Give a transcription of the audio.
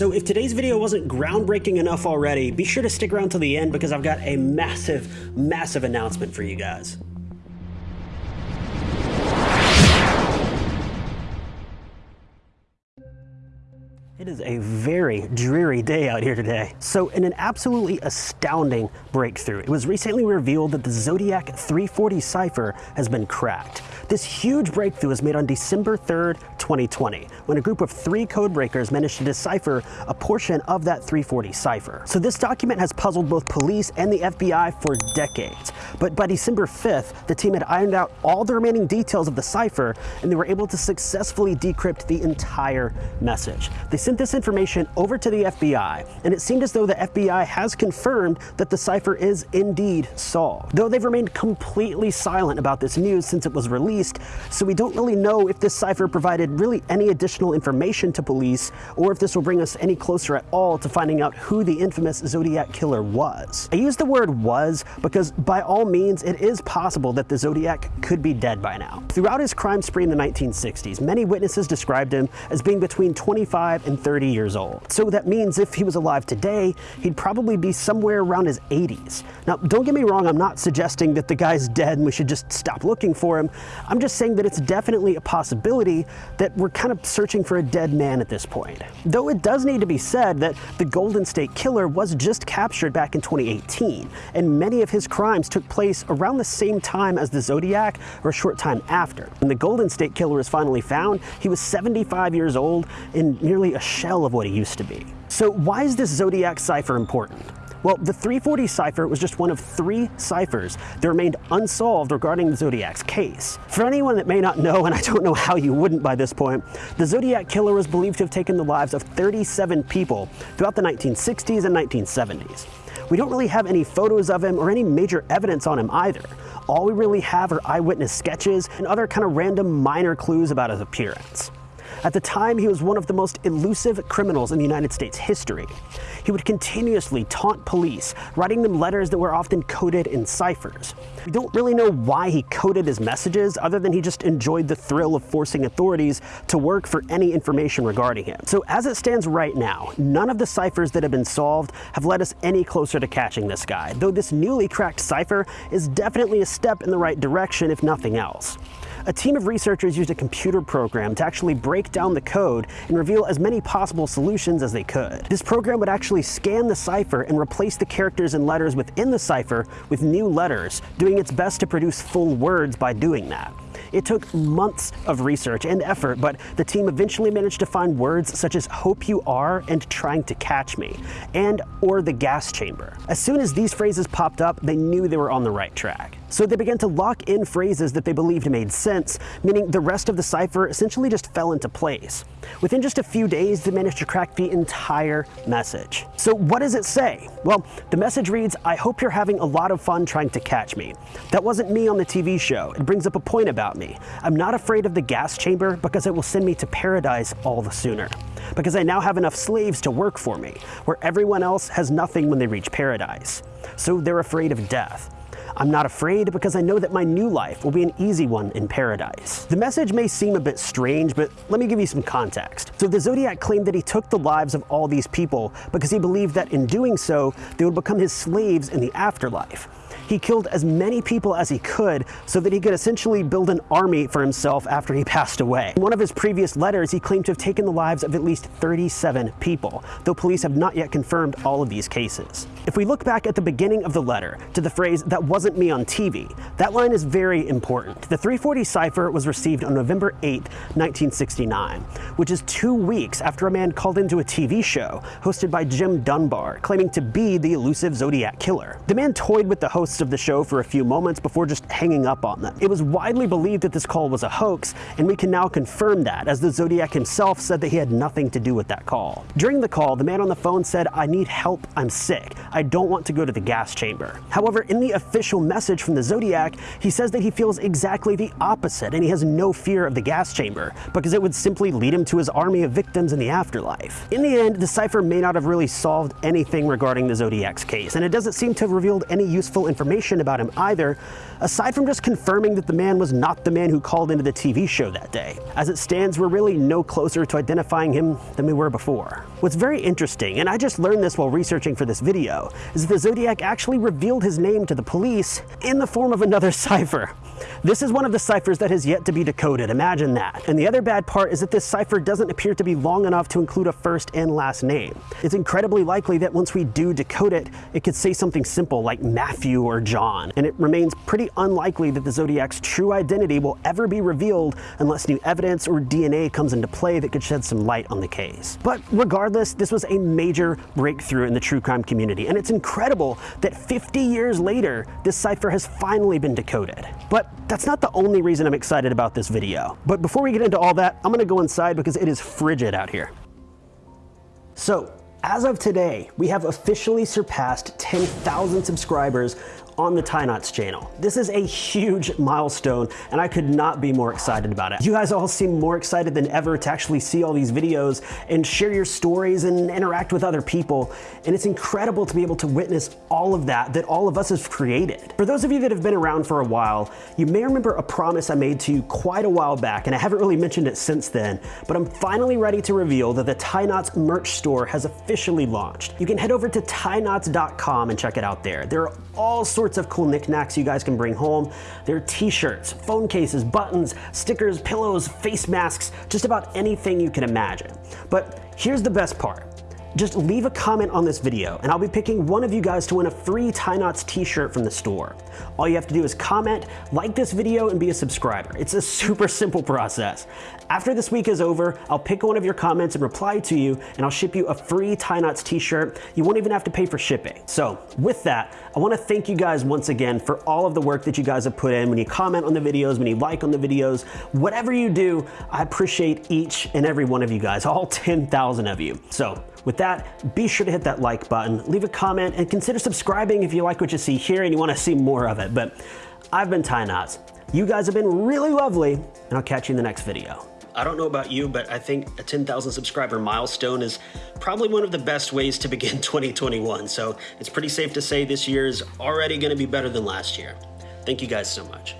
So if today's video wasn't groundbreaking enough already, be sure to stick around till the end because I've got a massive, massive announcement for you guys. It is a very dreary day out here today. So in an absolutely astounding breakthrough, it was recently revealed that the Zodiac 340 cipher has been cracked. This huge breakthrough was made on December 3rd, 2020, when a group of three codebreakers managed to decipher a portion of that 340 cipher. So this document has puzzled both police and the FBI for decades. But by December 5th, the team had ironed out all the remaining details of the cipher and they were able to successfully decrypt the entire message. They sent this information over to the FBI, and it seemed as though the FBI has confirmed that the cipher is indeed solved. Though they've remained completely silent about this news since it was released, so we don't really know if this cipher provided really any additional information to police, or if this will bring us any closer at all to finding out who the infamous Zodiac killer was. I use the word was because by all means, it is possible that the Zodiac could be dead by now. Throughout his crime spree in the 1960s, many witnesses described him as being between 25 and 30 years old. So that means if he was alive today, he'd probably be somewhere around his 80s. Now, don't get me wrong, I'm not suggesting that the guy's dead and we should just stop looking for him. I'm just saying that it's definitely a possibility that we're kind of searching for a dead man at this point. Though it does need to be said that the Golden State Killer was just captured back in 2018, and many of his crimes took place around the same time as the Zodiac or a short time after. When the Golden State Killer was finally found, he was 75 years old and nearly a shell of what he used to be. So why is this Zodiac cipher important? Well, the 340 cipher was just one of three ciphers that remained unsolved regarding the Zodiac's case. For anyone that may not know, and I don't know how you wouldn't by this point, the Zodiac killer was believed to have taken the lives of 37 people throughout the 1960s and 1970s. We don't really have any photos of him or any major evidence on him either. All we really have are eyewitness sketches and other kind of random minor clues about his appearance. At the time, he was one of the most elusive criminals in the United States history. He would continuously taunt police, writing them letters that were often coded in ciphers. We don't really know why he coded his messages, other than he just enjoyed the thrill of forcing authorities to work for any information regarding him. So as it stands right now, none of the ciphers that have been solved have led us any closer to catching this guy, though this newly cracked cipher is definitely a step in the right direction, if nothing else a team of researchers used a computer program to actually break down the code and reveal as many possible solutions as they could. This program would actually scan the cipher and replace the characters and letters within the cipher with new letters, doing its best to produce full words by doing that. It took months of research and effort, but the team eventually managed to find words such as hope you are and trying to catch me, and or the gas chamber. As soon as these phrases popped up, they knew they were on the right track. So they began to lock in phrases that they believed made sense, meaning the rest of the cipher essentially just fell into place. Within just a few days, they managed to crack the entire message. So what does it say? Well, the message reads, I hope you're having a lot of fun trying to catch me. That wasn't me on the TV show. It brings up a point about me. I'm not afraid of the gas chamber because it will send me to paradise all the sooner. Because I now have enough slaves to work for me, where everyone else has nothing when they reach paradise. So they're afraid of death. I'm not afraid because I know that my new life will be an easy one in paradise. The message may seem a bit strange, but let me give you some context. So the Zodiac claimed that he took the lives of all these people because he believed that in doing so, they would become his slaves in the afterlife. He killed as many people as he could so that he could essentially build an army for himself after he passed away. In one of his previous letters, he claimed to have taken the lives of at least 37 people, though police have not yet confirmed all of these cases. If we look back at the beginning of the letter to the phrase, that wasn't me on TV, that line is very important. The 340 cipher was received on November 8, 1969, which is two weeks after a man called into a TV show hosted by Jim Dunbar, claiming to be the elusive Zodiac killer. The man toyed with the hosts of the show for a few moments before just hanging up on them. It was widely believed that this call was a hoax, and we can now confirm that, as the Zodiac himself said that he had nothing to do with that call. During the call, the man on the phone said, I need help, I'm sick. I don't want to go to the gas chamber. However, in the official message from the Zodiac, he says that he feels exactly the opposite and he has no fear of the gas chamber because it would simply lead him to his army of victims in the afterlife. In the end, the cipher may not have really solved anything regarding the Zodiac's case, and it doesn't seem to have revealed any useful information about him either, aside from just confirming that the man was not the man who called into the TV show that day. As it stands, we're really no closer to identifying him than we were before. What's very interesting, and I just learned this while researching for this video, is that the Zodiac actually revealed his name to the police in the form of another cipher. This is one of the ciphers that has yet to be decoded, imagine that. And the other bad part is that this cipher doesn't appear to be long enough to include a first and last name. It's incredibly likely that once we do decode it, it could say something simple like Matthew or John, and it remains pretty unlikely that the Zodiac's true identity will ever be revealed unless new evidence or DNA comes into play that could shed some light on the case. But regardless, this was a major breakthrough in the true crime community, and it's incredible that 50 years later, this cipher has finally been decoded. But that's not the only reason I'm excited about this video. But before we get into all that, I'm gonna go inside because it is frigid out here. So, as of today, we have officially surpassed 10,000 subscribers on the Tie Knots channel. This is a huge milestone and I could not be more excited about it. You guys all seem more excited than ever to actually see all these videos and share your stories and interact with other people. And it's incredible to be able to witness all of that that all of us have created. For those of you that have been around for a while, you may remember a promise I made to you quite a while back and I haven't really mentioned it since then, but I'm finally ready to reveal that the Tie Knots merch store has officially launched. You can head over to tieknots.com and check it out there. There are all sorts sorts of cool knickknacks you guys can bring home. There are t-shirts, phone cases, buttons, stickers, pillows, face masks, just about anything you can imagine. But here's the best part. Just leave a comment on this video and I'll be picking one of you guys to win a free Tie Knots t-shirt from the store. All you have to do is comment, like this video, and be a subscriber. It's a super simple process. After this week is over, I'll pick one of your comments and reply to you, and I'll ship you a free Tie Knots t-shirt. You won't even have to pay for shipping. So with that, I wanna thank you guys once again for all of the work that you guys have put in. When you comment on the videos, when you like on the videos, whatever you do, I appreciate each and every one of you guys, all 10,000 of you. So with that, be sure to hit that like button, leave a comment, and consider subscribing if you like what you see here and you wanna see more of it. But I've been Tie Knots. You guys have been really lovely, and I'll catch you in the next video. I don't know about you, but I think a 10,000 subscriber milestone is probably one of the best ways to begin 2021. So it's pretty safe to say this year is already gonna be better than last year. Thank you guys so much.